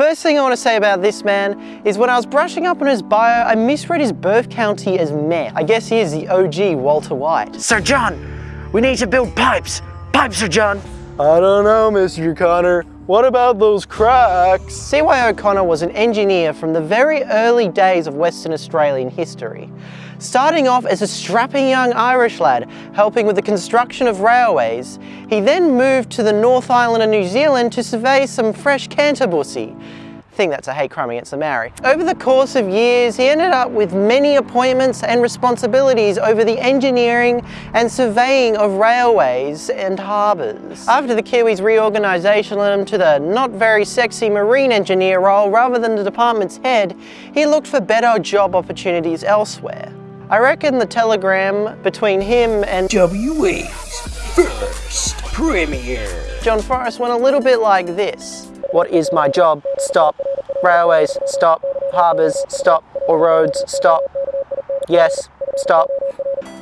First thing I want to say about this man is when I was brushing up on his bio, I misread his birth county as Met. I guess he is the OG Walter White. Sir John, we need to build pipes. Pipes, Sir John. I don't know, Mr. Connor. What about those cracks? C.Y. O'Connor was an engineer from the very early days of Western Australian history. Starting off as a strapping young Irish lad helping with the construction of railways, he then moved to the North Island of New Zealand to survey some fresh canterbussy, I think that's a hate crime against the Maori. Over the course of years, he ended up with many appointments and responsibilities over the engineering and surveying of railways and harbours. After the Kiwis reorganisation led him to the not very sexy marine engineer role rather than the department's head, he looked for better job opportunities elsewhere. I reckon the telegram between him and WA's first premiere. John Forrest went a little bit like this. What is my job? Stop. Railways, stop. Harbours, stop. Or roads, stop. Yes, stop.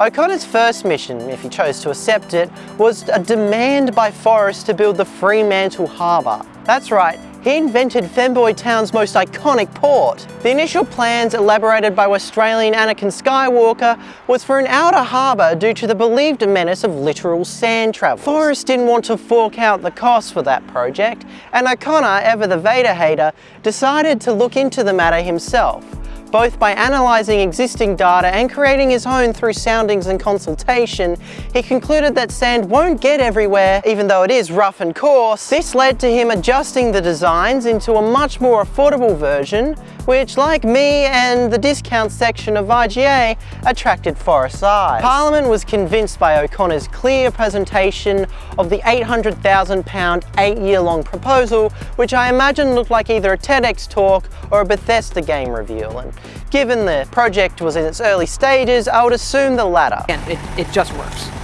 O'Connor's first mission, if he chose to accept it, was a demand by Forrest to build the Fremantle Harbour. That's right, he invented Femboy Town's most iconic port. The initial plans elaborated by Australian Anakin Skywalker was for an outer harbour due to the believed menace of littoral sand travel. Forrest didn't want to fork out the cost for that project, and O'Connor, ever the Vader hater, decided to look into the matter himself both by analysing existing data and creating his own through soundings and consultation, he concluded that sand won't get everywhere, even though it is rough and coarse. This led to him adjusting the designs into a much more affordable version, which, like me and the discount section of IGA, attracted Forrest's eyes. Parliament was convinced by O'Connor's clear presentation of the £800,000 eight-year-long proposal, which I imagine looked like either a TEDx talk or a Bethesda game reveal. And given the project was in its early stages, I would assume the latter. And it, it just works.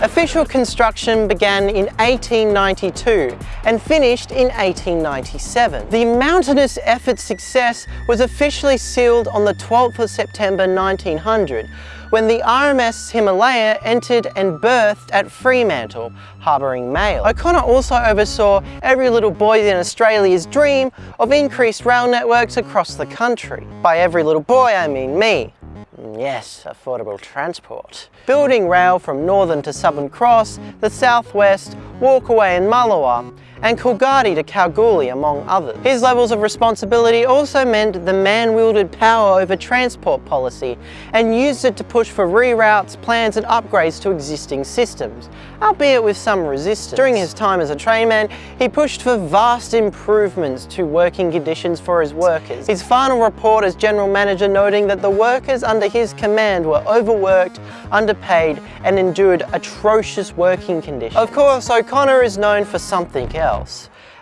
Official construction began in 1892 and finished in 1897. The mountainous effort's success was officially sealed on the 12th of September 1900 when the RMS Himalaya entered and berthed at Fremantle, harbouring mail. O'Connor also oversaw every little boy in Australia's dream of increased rail networks across the country. By every little boy I mean me. Mm, yes, affordable transport. Building rail from Northam to Southern Cross, the Southwest, Walkaway and Mullewa, and Coolgardie to Kalgoorlie among others. His levels of responsibility also meant the man wielded power over transport policy and used it to push for reroutes, plans and upgrades to existing systems, albeit with some resistance. During his time as a trainman, he pushed for vast improvements to working conditions for his workers. His final report as general manager noting that the workers under his command were overworked, underpaid and endured atrocious working conditions. Of course, O'Connor is known for something else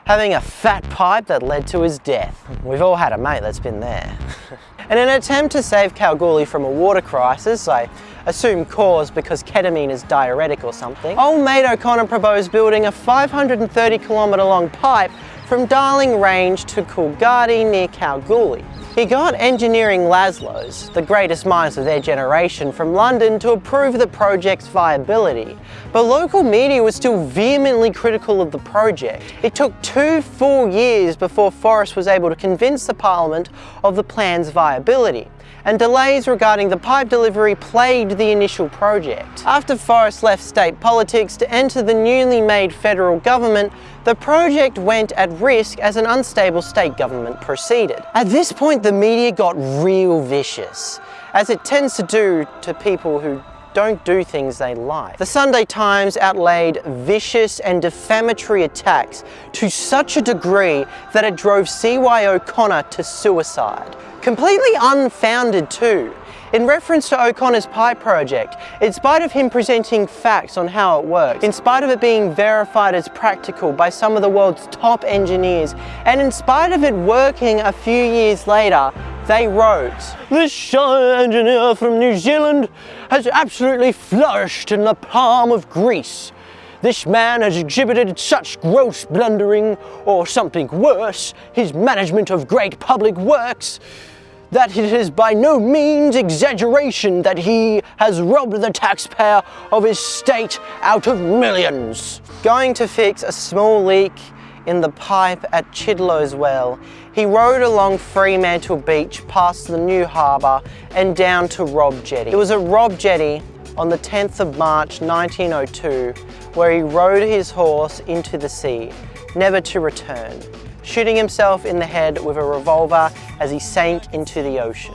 having a fat pipe that led to his death. We've all had a mate that's been there. In an attempt to save Kalgoorlie from a water crisis, I assume caused because ketamine is diuretic or something, old mate O'Connor proposed building a 530 kilometre long pipe from Darling Range to Coolgardie near Kalgoorlie. He got engineering Laszlo's, the greatest minds of their generation, from London to approve the project's viability. But local media was still vehemently critical of the project. It took two full years before Forrest was able to convince the Parliament of the plan's viability and delays regarding the pipe delivery plagued the initial project. After Forrest left state politics to enter the newly made federal government, the project went at risk as an unstable state government proceeded. At this point, the media got real vicious, as it tends to do to people who don't do things they like. The Sunday Times outlaid vicious and defamatory attacks to such a degree that it drove C.Y. O'Connor to suicide. Completely unfounded too. In reference to O'Connor's pipe project, in spite of him presenting facts on how it works, in spite of it being verified as practical by some of the world's top engineers, and in spite of it working a few years later, they wrote, This shy engineer from New Zealand has absolutely flourished in the palm of Greece. This man has exhibited such gross blundering, or something worse, his management of great public works, that it is by no means exaggeration that he has robbed the taxpayer of his state out of millions. Going to fix a small leak in the pipe at Chidlow's Well, he rode along Fremantle Beach past the new harbour and down to Robb Jetty. It was at Robb Jetty on the 10th of March 1902 where he rode his horse into the sea, never to return, shooting himself in the head with a revolver as he sank into the ocean.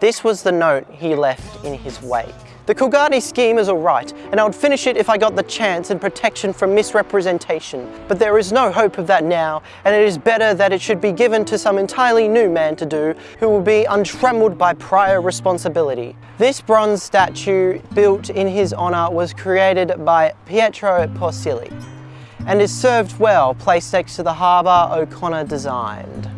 This was the note he left in his wake. The Coolgardie scheme is alright, and I would finish it if I got the chance and protection from misrepresentation. But there is no hope of that now, and it is better that it should be given to some entirely new man to do, who will be untrammeled by prior responsibility. This bronze statue, built in his honour, was created by Pietro Porcelli, and is served well, placed next to the harbour O'Connor designed.